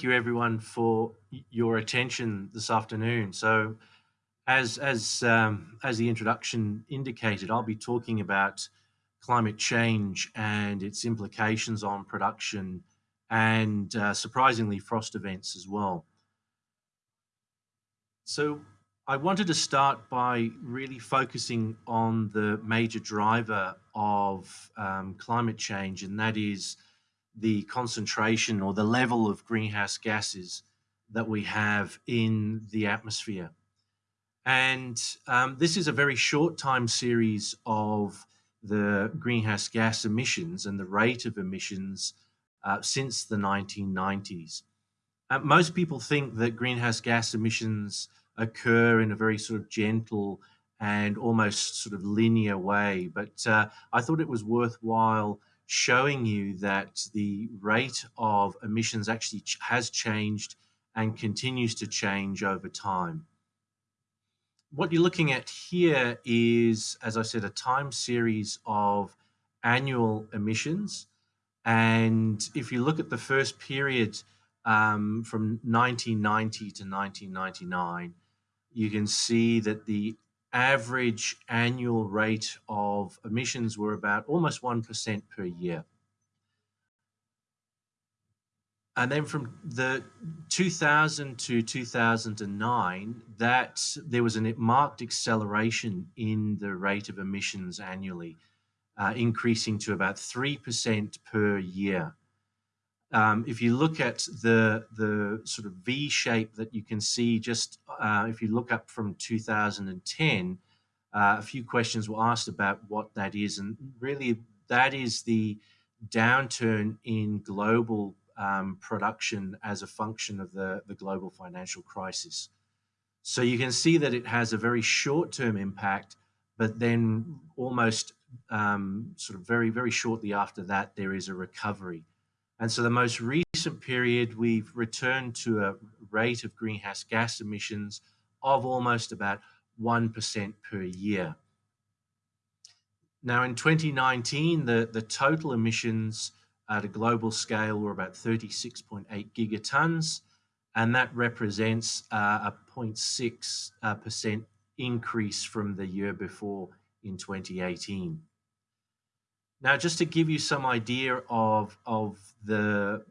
thank you everyone for your attention this afternoon. So as, as, um, as the introduction indicated, I'll be talking about climate change and its implications on production and uh, surprisingly frost events as well. So I wanted to start by really focusing on the major driver of um, climate change, and that is the concentration or the level of greenhouse gases that we have in the atmosphere. And um, this is a very short time series of the greenhouse gas emissions and the rate of emissions uh, since the 1990s. Uh, most people think that greenhouse gas emissions occur in a very sort of gentle and almost sort of linear way, but uh, I thought it was worthwhile showing you that the rate of emissions actually ch has changed and continues to change over time. What you're looking at here is, as I said, a time series of annual emissions. And if you look at the first period um, from 1990 to 1999, you can see that the average annual rate of emissions were about almost 1% per year. And then from the 2000 to 2009, that there was a marked acceleration in the rate of emissions annually, uh, increasing to about 3% per year. Um, if you look at the the sort of V shape that you can see just uh, if you look up from 2010, uh, a few questions were asked about what that is, and really that is the downturn in global um, production as a function of the, the global financial crisis. So you can see that it has a very short-term impact, but then almost um, sort of very, very shortly after that, there is a recovery. And so the most recent period, we've returned to a rate of greenhouse gas emissions of almost about 1% per year. Now in 2019, the, the total emissions at a global scale were about 36.8 gigatons, and that represents uh, a 0.6% uh, increase from the year before in 2018. Now, just to give you some idea of, of the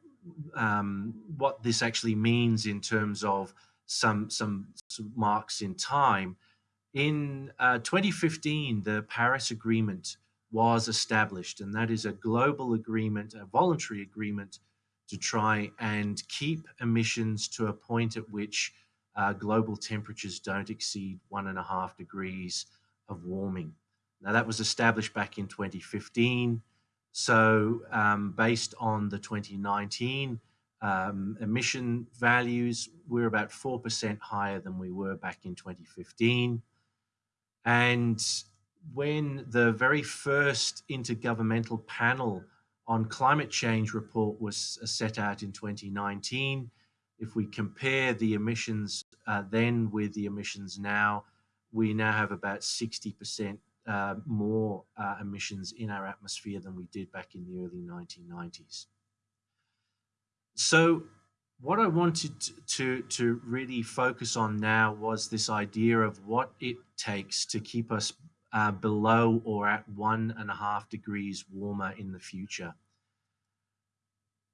um, what this actually means in terms of some, some, some marks in time, in uh, 2015, the Paris Agreement was established, and that is a global agreement, a voluntary agreement to try and keep emissions to a point at which uh, global temperatures don't exceed one and a half degrees of warming. Now, that was established back in 2015. So, um, based on the 2019 um, emission values, we're about 4% higher than we were back in 2015. And when the very first intergovernmental panel on climate change report was uh, set out in 2019, if we compare the emissions uh, then with the emissions now, we now have about 60% uh, more uh, emissions in our atmosphere than we did back in the early 1990s. So what I wanted to, to really focus on now was this idea of what it takes to keep us uh, below or at one and a half degrees warmer in the future.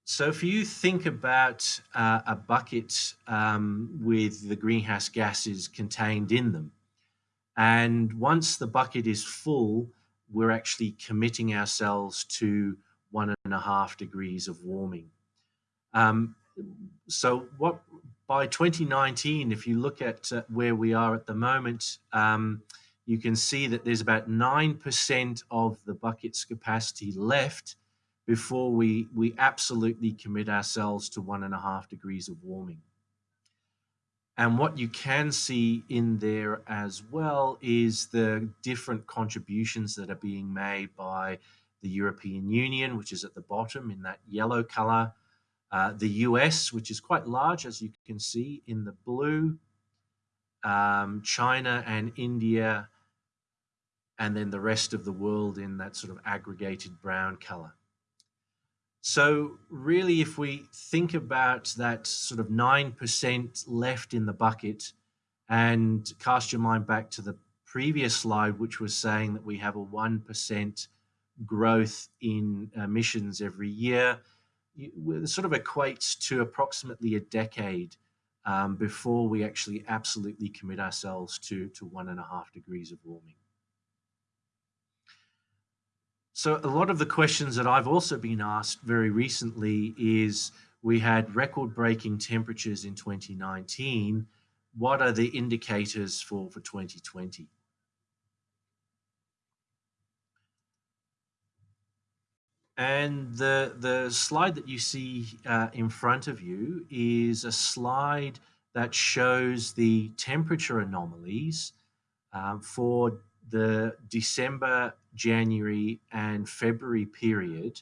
So if you think about uh, a bucket um, with the greenhouse gases contained in them, and once the bucket is full, we're actually committing ourselves to one and a half degrees of warming. Um, so what by 2019, if you look at uh, where we are at the moment, um, you can see that there's about 9% of the bucket's capacity left before we, we absolutely commit ourselves to one and a half degrees of warming. And what you can see in there as well is the different contributions that are being made by the European Union, which is at the bottom in that yellow color, uh, the US, which is quite large, as you can see in the blue, um, China and India, and then the rest of the world in that sort of aggregated brown color. So, really, if we think about that sort of 9% left in the bucket and cast your mind back to the previous slide, which was saying that we have a 1% growth in emissions every year, it sort of equates to approximately a decade um, before we actually absolutely commit ourselves to, to one and a half degrees of warming. So a lot of the questions that I've also been asked very recently is we had record-breaking temperatures in 2019. What are the indicators for, for 2020? And the, the slide that you see uh, in front of you is a slide that shows the temperature anomalies um, for the December, January, and February period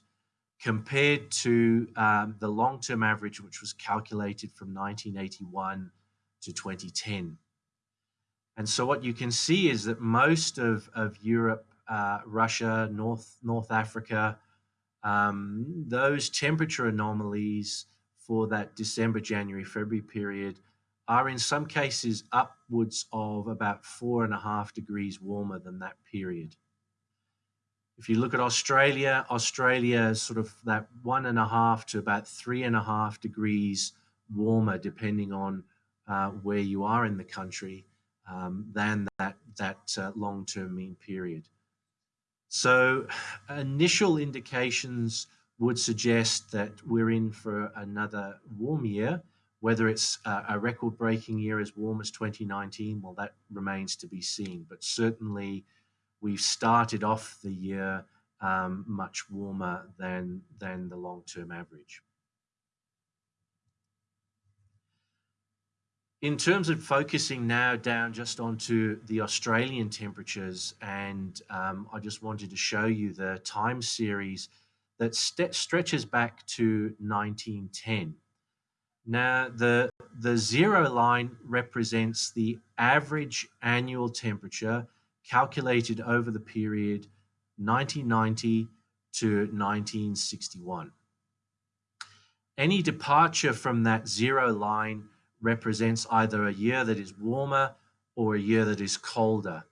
compared to um, the long term average, which was calculated from 1981 to 2010. And so, what you can see is that most of, of Europe, uh, Russia, North, North Africa, um, those temperature anomalies for that December, January, February period are in some cases upwards of about four and a half degrees warmer than that period. If you look at Australia, Australia is sort of that one and a half to about three and a half degrees warmer, depending on uh, where you are in the country, um, than that, that uh, long term mean period. So, initial indications would suggest that we're in for another warm year whether it's a record breaking year as warm as 2019, well, that remains to be seen. But certainly, we've started off the year um, much warmer than, than the long term average. In terms of focusing now down just onto the Australian temperatures, and um, I just wanted to show you the time series that st stretches back to 1910. Now, the, the zero line represents the average annual temperature calculated over the period 1990 to 1961. Any departure from that zero line represents either a year that is warmer or a year that is colder.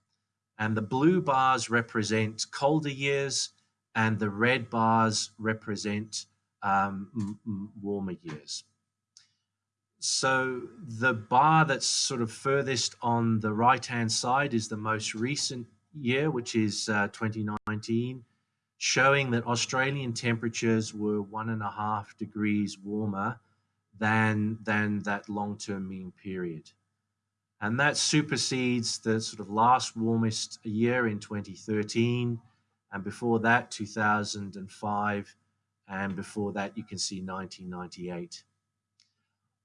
And the blue bars represent colder years, and the red bars represent um, warmer years. So the bar that's sort of furthest on the right hand side is the most recent year, which is uh, 2019, showing that Australian temperatures were one and a half degrees warmer than, than that long term mean period. And that supersedes the sort of last warmest year in 2013, and before that, 2005, and before that, you can see 1998.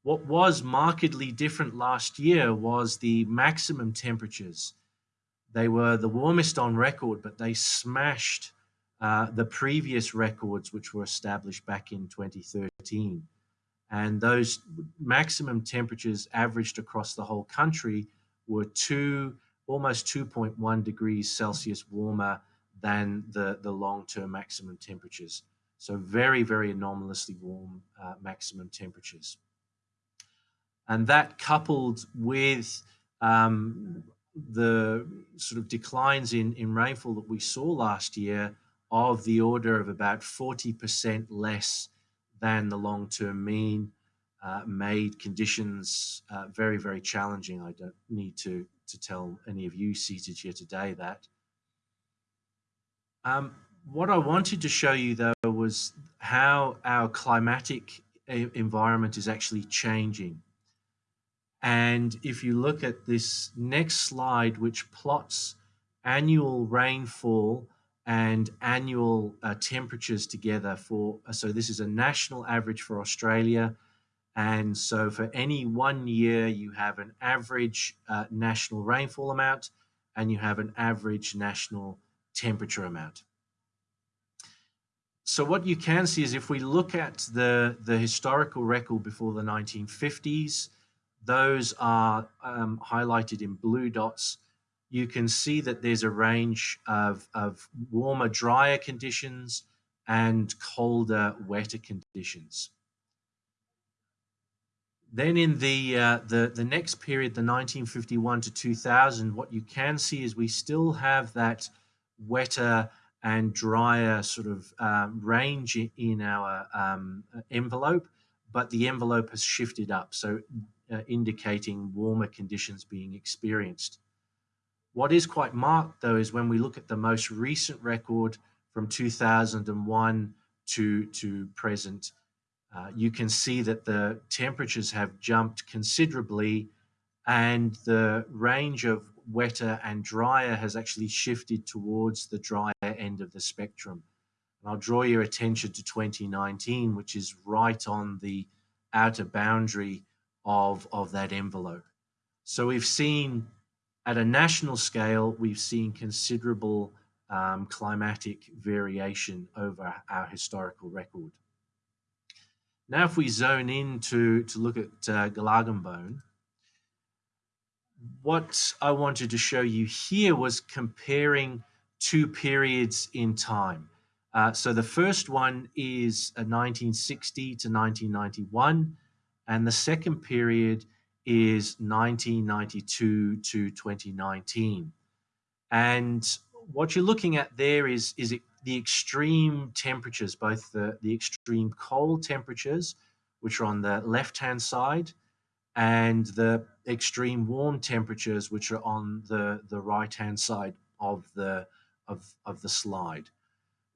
What was markedly different last year was the maximum temperatures. They were the warmest on record, but they smashed uh, the previous records, which were established back in 2013. And those maximum temperatures averaged across the whole country were two, almost 2.1 degrees Celsius warmer than the, the long-term maximum temperatures. So very, very anomalously warm uh, maximum temperatures. And that coupled with um, the sort of declines in, in rainfall that we saw last year of the order of about 40% less than the long term mean uh, made conditions uh, very, very challenging. I don't need to, to tell any of you seated here today that. Um, what I wanted to show you, though, was how our climatic environment is actually changing. And if you look at this next slide, which plots annual rainfall and annual uh, temperatures together for, uh, so this is a national average for Australia. And so for any one year, you have an average uh, national rainfall amount and you have an average national temperature amount. So what you can see is if we look at the, the historical record before the 1950s, those are um, highlighted in blue dots. You can see that there's a range of, of warmer, drier conditions and colder, wetter conditions. Then in the, uh, the, the next period, the 1951 to 2000, what you can see is we still have that wetter and drier sort of um, range in our um, envelope, but the envelope has shifted up, so uh, indicating warmer conditions being experienced. What is quite marked, though, is when we look at the most recent record from 2001 to, to present, uh, you can see that the temperatures have jumped considerably and the range of wetter and drier has actually shifted towards the drier end of the spectrum. And I'll draw your attention to 2019, which is right on the outer boundary of, of that envelope. So we've seen at a national scale, we've seen considerable um, climatic variation over our historical record. Now, if we zone in to, to look at uh, Gulargambone, what I wanted to show you here was comparing two periods in time. Uh, so the first one is 1960 to 1991, and the second period is 1992 to 2019. And what you're looking at there is, is the extreme temperatures, both the, the extreme cold temperatures, which are on the left-hand side, and the extreme warm temperatures, which are on the, the right-hand side of the, of, of the slide.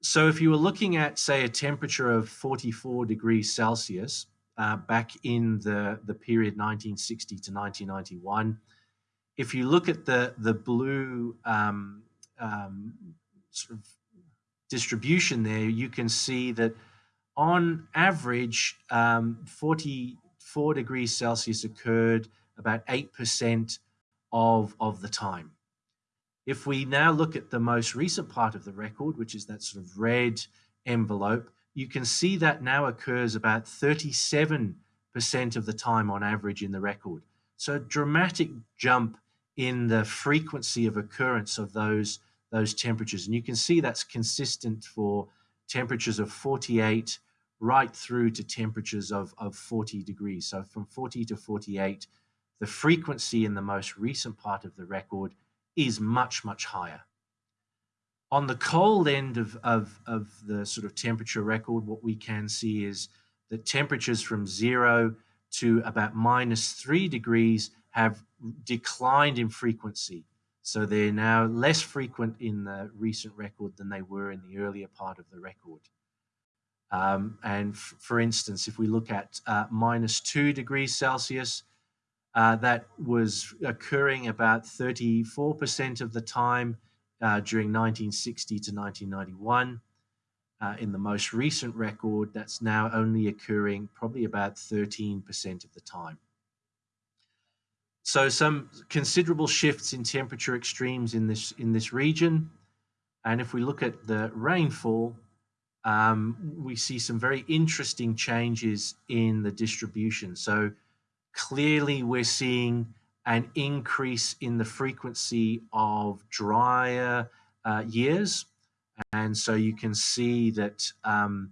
So if you were looking at, say, a temperature of 44 degrees Celsius uh, back in the, the period 1960 to 1991, if you look at the, the blue um, um, sort of distribution there, you can see that on average, um, 44 degrees Celsius occurred about 8% of, of the time. If we now look at the most recent part of the record, which is that sort of red envelope, you can see that now occurs about 37% of the time on average in the record. So a dramatic jump in the frequency of occurrence of those those temperatures. And you can see that's consistent for temperatures of 48 right through to temperatures of, of 40 degrees. So from 40 to 48, the frequency in the most recent part of the record is much, much higher. On the cold end of, of, of the sort of temperature record, what we can see is that temperatures from zero to about minus three degrees have declined in frequency. So they're now less frequent in the recent record than they were in the earlier part of the record. Um, and for instance, if we look at uh, minus two degrees Celsius, uh, that was occurring about 34% of the time uh, during 1960 to 1991. Uh, in the most recent record, that's now only occurring probably about 13% of the time. So some considerable shifts in temperature extremes in this in this region. And if we look at the rainfall, um, we see some very interesting changes in the distribution. So clearly we're seeing an increase in the frequency of drier uh, years. And so you can see that um,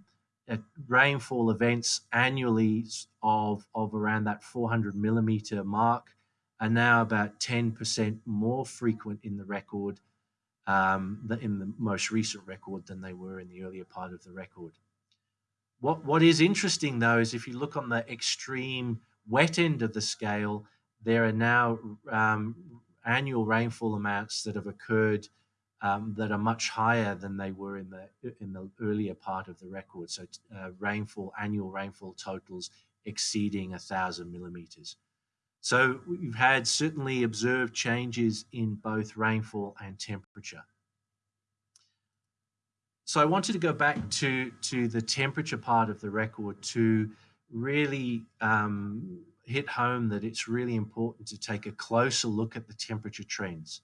rainfall events annually of, of around that 400 millimeter mark are now about 10% more frequent in the record, um, in the most recent record than they were in the earlier part of the record. What, what is interesting though is if you look on the extreme wet end of the scale, there are now um, annual rainfall amounts that have occurred um, that are much higher than they were in the in the earlier part of the record. So uh, rainfall, annual rainfall totals exceeding a thousand millimeters. So we've had certainly observed changes in both rainfall and temperature. So I wanted to go back to, to the temperature part of the record to really um, hit home that it's really important to take a closer look at the temperature trends.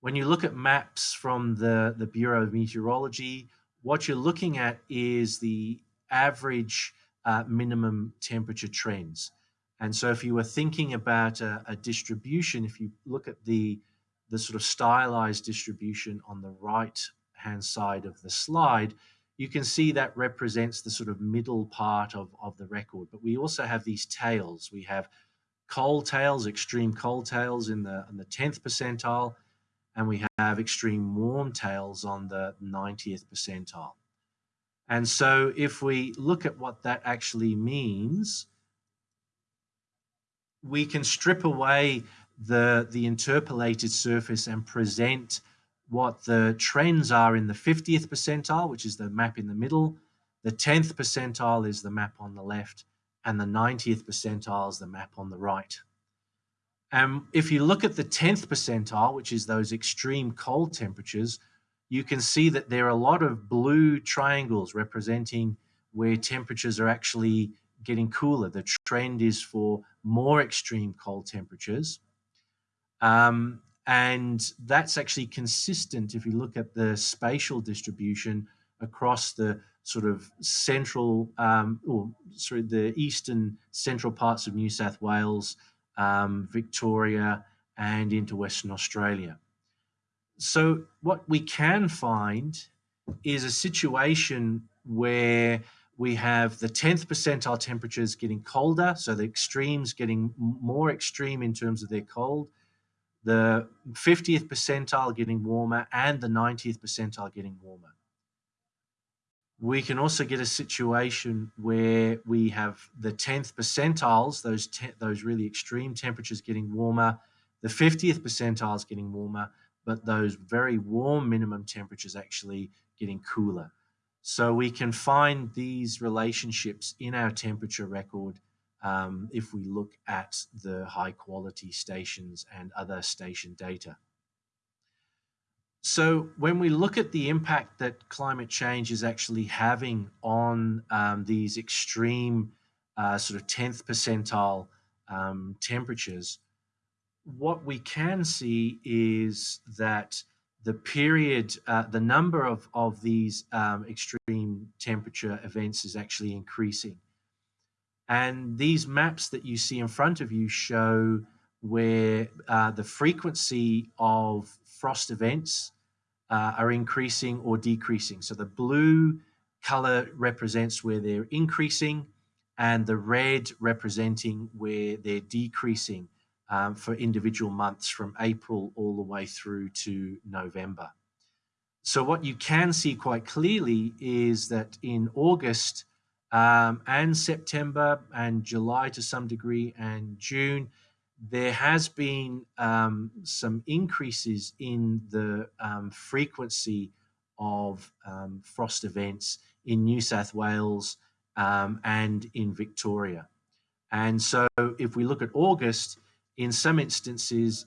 When you look at maps from the, the Bureau of Meteorology, what you're looking at is the average uh, minimum temperature trends. And so if you were thinking about a, a, distribution, if you look at the, the sort of stylized distribution on the right hand side of the slide, you can see that represents the sort of middle part of, of the record. But we also have these tails. We have cold tails, extreme cold tails in the, in the 10th percentile, and we have extreme warm tails on the 90th percentile. And so if we look at what that actually means, we can strip away the, the interpolated surface and present what the trends are in the 50th percentile, which is the map in the middle. The 10th percentile is the map on the left, and the 90th percentile is the map on the right. And if you look at the 10th percentile, which is those extreme cold temperatures, you can see that there are a lot of blue triangles representing where temperatures are actually getting cooler. The trend is for more extreme cold temperatures. Um, and that's actually consistent if you look at the spatial distribution across the sort of central um, or sorry, the eastern central parts of New South Wales, um, Victoria, and into Western Australia. So, what we can find is a situation where we have the 10th percentile temperatures getting colder, so the extremes getting more extreme in terms of their cold, the 50th percentile getting warmer, and the 90th percentile getting warmer. We can also get a situation where we have the 10th percentiles, those, those really extreme temperatures getting warmer, the 50th percentiles getting warmer, but those very warm minimum temperatures actually getting cooler. So we can find these relationships in our temperature record um, if we look at the high quality stations and other station data. So when we look at the impact that climate change is actually having on um, these extreme uh, sort of 10th percentile um, temperatures, what we can see is that the period, uh, the number of, of these um, extreme temperature events is actually increasing. And these maps that you see in front of you show where uh, the frequency of frost events uh, are increasing or decreasing. So the blue color represents where they're increasing and the red representing where they're decreasing um, for individual months from April all the way through to November. So what you can see quite clearly is that in August, um, and September and July to some degree and June, there has been um, some increases in the um, frequency of um, frost events in New South Wales um, and in Victoria. And so if we look at August, in some instances,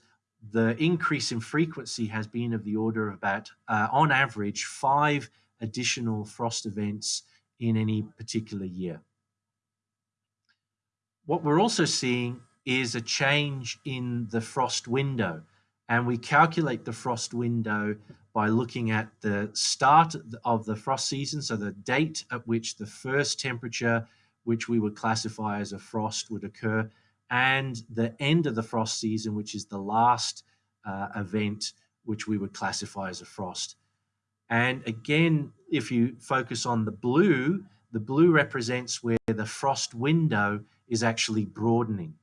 the increase in frequency has been of the order of about, uh, on average, five additional frost events in any particular year. What we're also seeing is a change in the frost window. And we calculate the frost window by looking at the start of the frost season, so the date at which the first temperature, which we would classify as a frost, would occur, and the end of the frost season, which is the last uh, event, which we would classify as a frost. And again, if you focus on the blue, the blue represents where the frost window is actually broadening.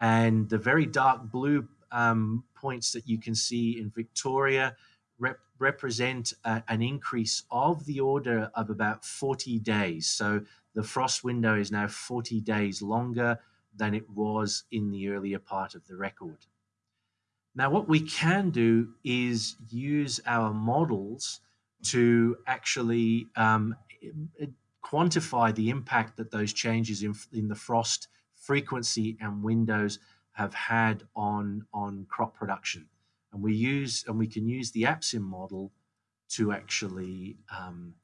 And the very dark blue um, points that you can see in Victoria rep represent a, an increase of the order of about 40 days. So the frost window is now 40 days longer than it was in the earlier part of the record. Now, what we can do is use our models to actually um, quantify the impact that those changes in, in the frost frequency and windows have had on, on crop production. And we use and we can use the APSIM model to actually um,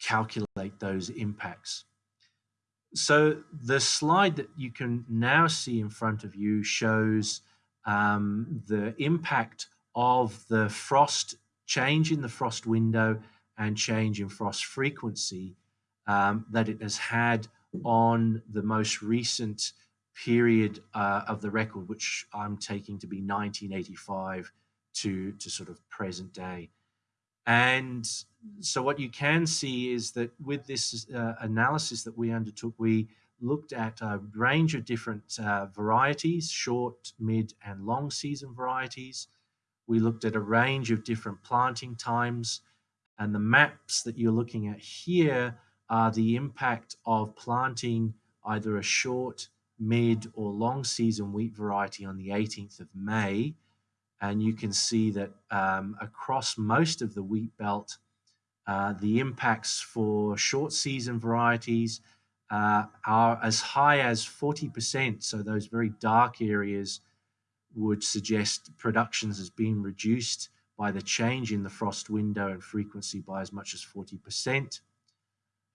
calculate those impacts. So the slide that you can now see in front of you shows um, the impact of the frost change in the frost window and change in frost frequency um, that it has had on the most recent period uh, of the record, which I'm taking to be 1985 to, to sort of present day. And so what you can see is that with this uh, analysis that we undertook, we looked at a range of different uh, varieties, short, mid, and long season varieties. We looked at a range of different planting times, and the maps that you're looking at here are the impact of planting either a short, mid, or long season wheat variety on the 18th of May. And you can see that um, across most of the wheat belt, uh, the impacts for short season varieties uh, are as high as 40%. So those very dark areas would suggest productions has been reduced by the change in the frost window and frequency by as much as 40%.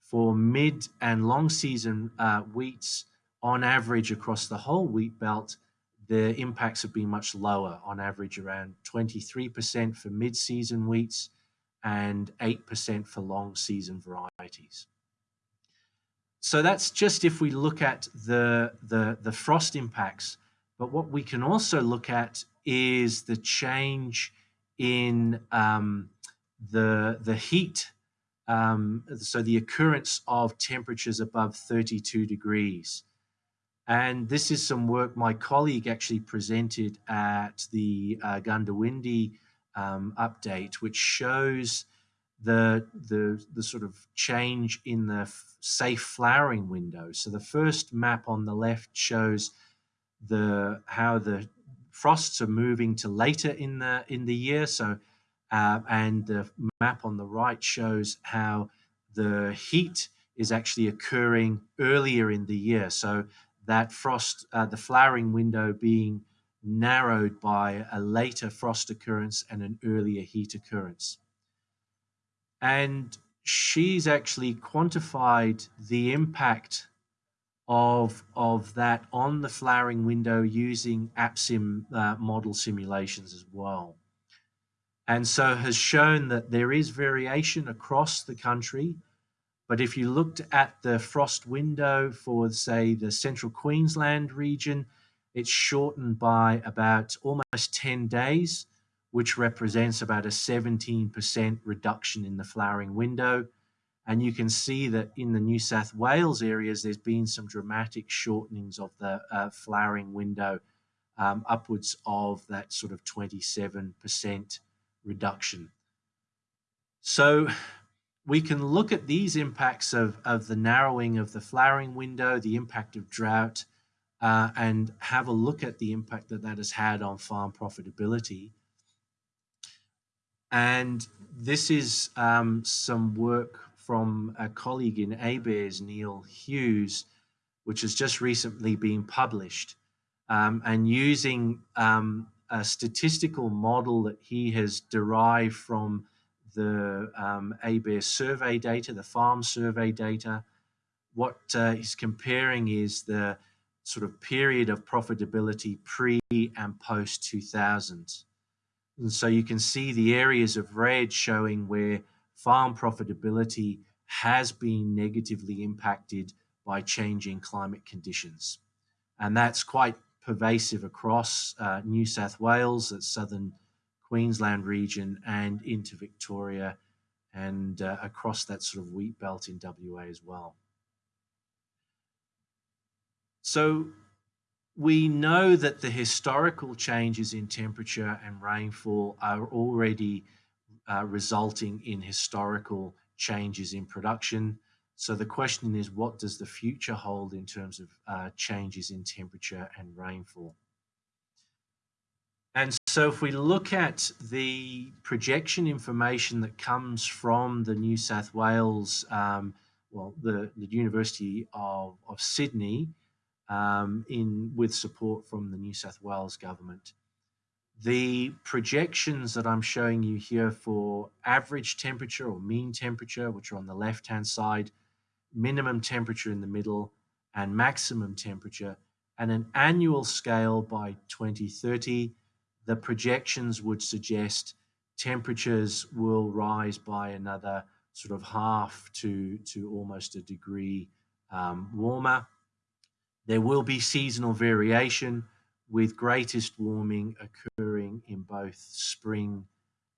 For mid and long season uh, wheats, on average across the whole wheat belt, the impacts have been much lower, on average around 23% for mid season wheats and 8% for long season varieties. So that's just if we look at the, the, the frost impacts. But what we can also look at is the change in um, the, the heat. Um, so the occurrence of temperatures above 32 degrees. And this is some work my colleague actually presented at the uh, Goondiwindi um, update, which shows the, the, the sort of change in the safe flowering window. So the first map on the left shows the how the frosts are moving to later in the in the year. So uh, and the map on the right shows how the heat is actually occurring earlier in the year. So that frost, uh, the flowering window being narrowed by a later frost occurrence and an earlier heat occurrence. And she's actually quantified the impact of, of that on the flowering window using APSIM uh, model simulations as well. And so has shown that there is variation across the country. But if you looked at the frost window for, say, the central Queensland region, it's shortened by about almost 10 days which represents about a 17% reduction in the flowering window. And you can see that in the New South Wales areas, there's been some dramatic shortenings of the uh, flowering window, um, upwards of that sort of 27% reduction. So we can look at these impacts of, of the narrowing of the flowering window, the impact of drought, uh, and have a look at the impact that that has had on farm profitability. And this is um, some work from a colleague in ABARES, Neil Hughes, which has just recently been published. Um, and using um, a statistical model that he has derived from the um, ABARES survey data, the farm survey data, what uh, he's comparing is the sort of period of profitability pre and post 2000. And so you can see the areas of red showing where farm profitability has been negatively impacted by changing climate conditions. And that's quite pervasive across uh, New South Wales, the southern Queensland region, and into Victoria and uh, across that sort of wheat belt in WA as well. So we know that the historical changes in temperature and rainfall are already uh, resulting in historical changes in production. So the question is, what does the future hold in terms of uh, changes in temperature and rainfall? And so if we look at the projection information that comes from the New South Wales, um, well, the, the University of, of Sydney, um, in with support from the New South Wales government. The projections that I'm showing you here for average temperature or mean temperature, which are on the left-hand side, minimum temperature in the middle, and maximum temperature, and an annual scale by 2030, the projections would suggest temperatures will rise by another sort of half to, to almost a degree um, warmer. There will be seasonal variation with greatest warming occurring in both spring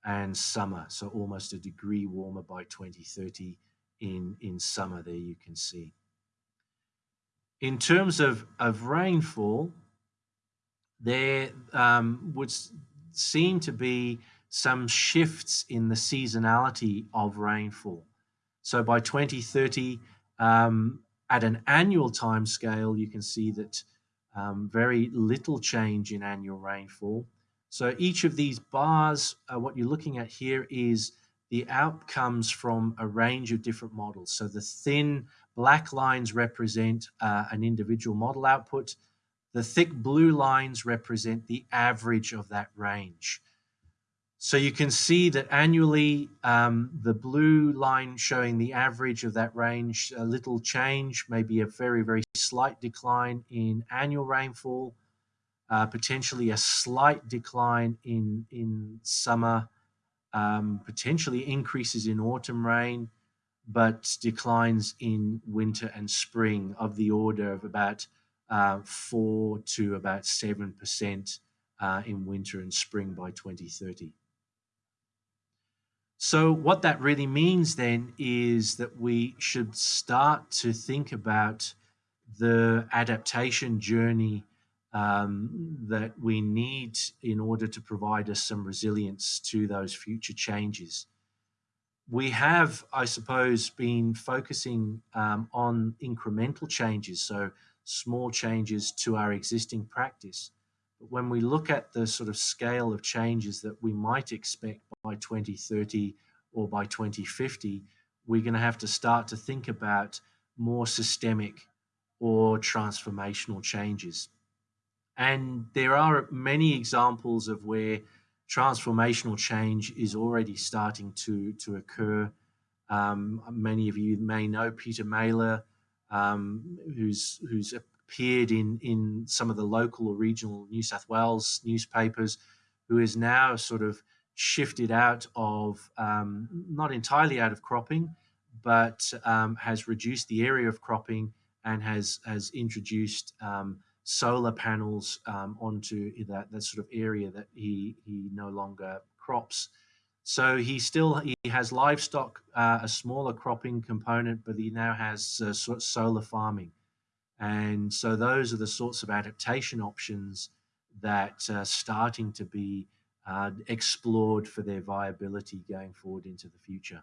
and summer. So almost a degree warmer by 2030 in, in summer there you can see. In terms of, of rainfall, there um, would seem to be some shifts in the seasonality of rainfall. So by 2030, um, at an annual time scale, you can see that um, very little change in annual rainfall. So each of these bars, uh, what you're looking at here is the outcomes from a range of different models. So the thin black lines represent uh, an individual model output. The thick blue lines represent the average of that range. So you can see that annually, um, the blue line showing the average of that range, a little change, maybe a very, very slight decline in annual rainfall, uh, potentially a slight decline in, in summer, um, potentially increases in autumn rain, but declines in winter and spring of the order of about uh, 4 to about 7% uh, in winter and spring by 2030. So, what that really means then is that we should start to think about the adaptation journey um, that we need in order to provide us some resilience to those future changes. We have, I suppose, been focusing um, on incremental changes, so small changes to our existing practice. When we look at the sort of scale of changes that we might expect by 2030 or by 2050, we're going to have to start to think about more systemic or transformational changes. And there are many examples of where transformational change is already starting to, to occur. Um, many of you may know Peter Mailler, um, who's, who's appeared in, in some of the local or regional New South Wales newspapers, who is now sort of shifted out of, um, not entirely out of cropping, but um, has reduced the area of cropping and has, has introduced um, solar panels um, onto that, that sort of area that he, he no longer crops. So he still he has livestock, uh, a smaller cropping component, but he now has uh, solar farming. And so those are the sorts of adaptation options that are starting to be uh, explored for their viability going forward into the future.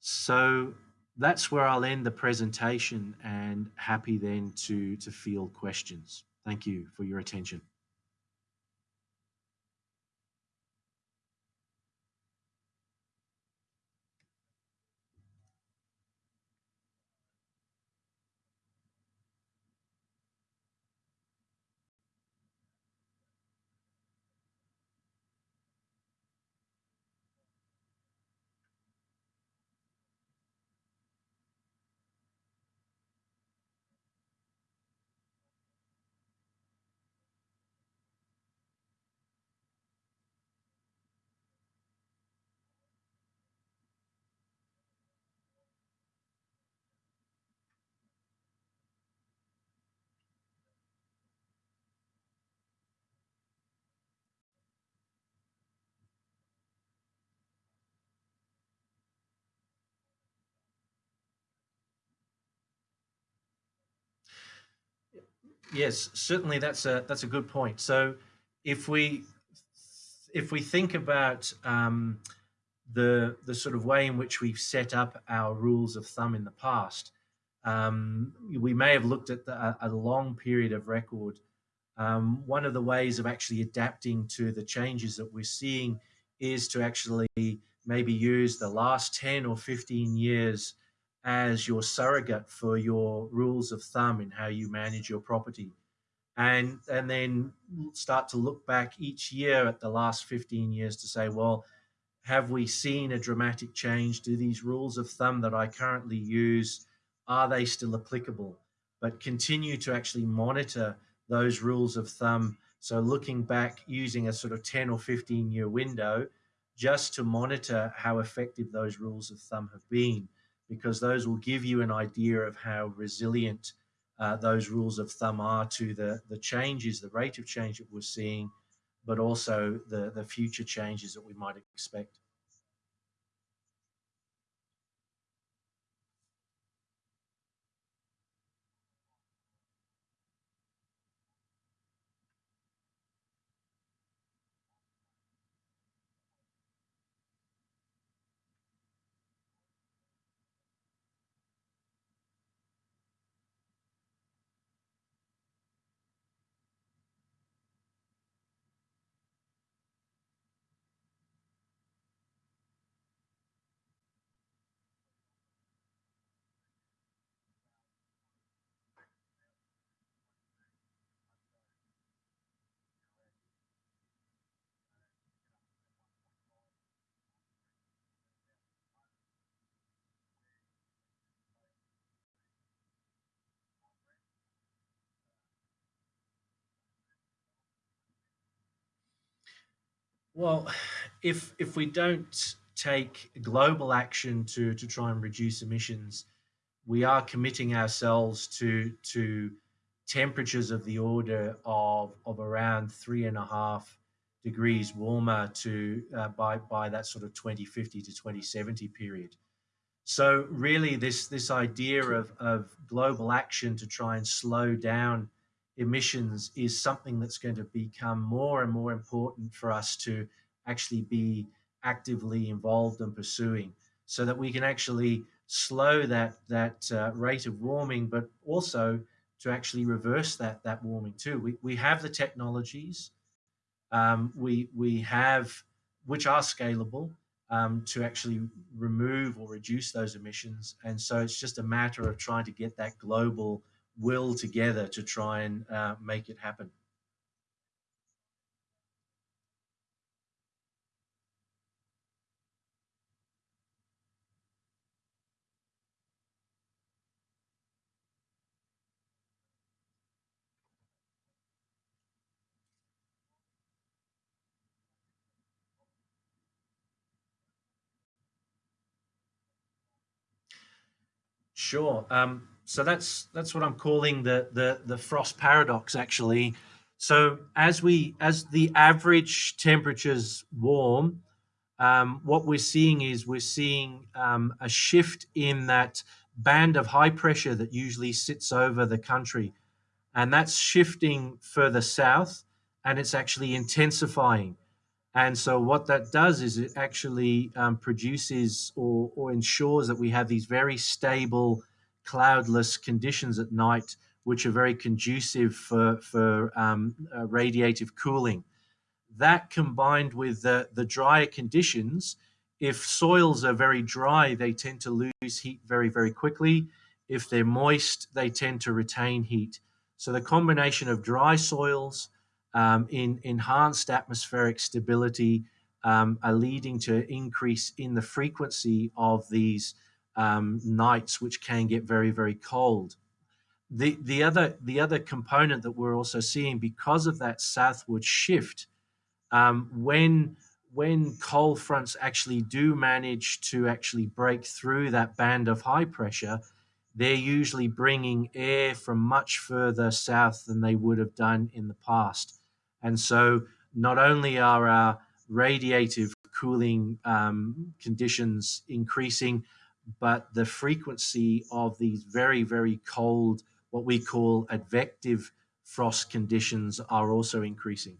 So that's where I'll end the presentation and happy then to, to field questions. Thank you for your attention. Yes, certainly that's a that's a good point. So if we if we think about um, the the sort of way in which we've set up our rules of thumb in the past, um, we may have looked at the, a, long period of record. Um, one of the ways of actually adapting to the changes that we're seeing is to actually maybe use the last 10 or 15 years as your surrogate for your rules of thumb in how you manage your property. And, and then start to look back each year at the last 15 years to say, well, have we seen a dramatic change? Do these rules of thumb that I currently use, are they still applicable? But continue to actually monitor those rules of thumb. So looking back using a sort of 10 or 15 year window just to monitor how effective those rules of thumb have been because those will give you an idea of how resilient uh, those rules of thumb are to the, the changes, the rate of change that we're seeing, but also the, the future changes that we might expect. Well, if if we don't take global action to to try and reduce emissions, we are committing ourselves to to temperatures of the order of of around three and a half degrees warmer to uh, by by that sort of 2050 to 2070 period. So really, this this idea of of global action to try and slow down emissions is something that's going to become more and more important for us to actually be actively involved and pursuing so that we can actually slow that that uh, rate of warming but also to actually reverse that that warming too. We, we have the technologies um, we we have which are scalable um, to actually remove or reduce those emissions and so it's just a matter of trying to get that global will together to try and uh, make it happen. Sure. Um, so that's that's what I'm calling the the the frost paradox actually. So as we as the average temperatures warm, um, what we're seeing is we're seeing um, a shift in that band of high pressure that usually sits over the country, and that's shifting further south, and it's actually intensifying. And so what that does is it actually um, produces or, or ensures that we have these very stable cloudless conditions at night, which are very conducive for, for um, uh, radiative cooling. That combined with the, the drier conditions, if soils are very dry, they tend to lose heat very, very quickly. If they're moist, they tend to retain heat. So the combination of dry soils, um, in enhanced atmospheric stability, um, are leading to an increase in the frequency of these um, nights, which can get very, very cold. The, the, other, the other component that we're also seeing because of that southward shift, um, when, when cold fronts actually do manage to actually break through that band of high pressure, they're usually bringing air from much further south than they would have done in the past. And so not only are our radiative cooling um, conditions increasing, but the frequency of these very, very cold, what we call advective frost conditions are also increasing.